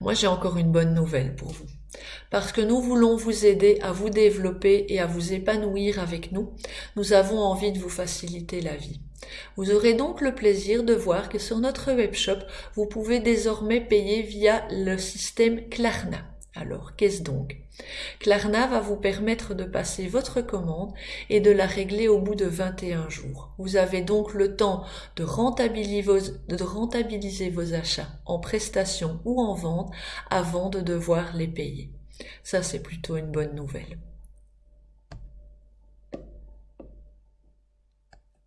Moi, j'ai encore une bonne nouvelle pour vous. Parce que nous voulons vous aider à vous développer et à vous épanouir avec nous, nous avons envie de vous faciliter la vie. Vous aurez donc le plaisir de voir que sur notre webshop, vous pouvez désormais payer via le système Klarna. Alors, qu'est-ce donc? Klarna va vous permettre de passer votre commande et de la régler au bout de 21 jours. Vous avez donc le temps de rentabiliser vos, achats en prestations ou en vente avant de devoir les payer. Ça, c'est plutôt une bonne nouvelle.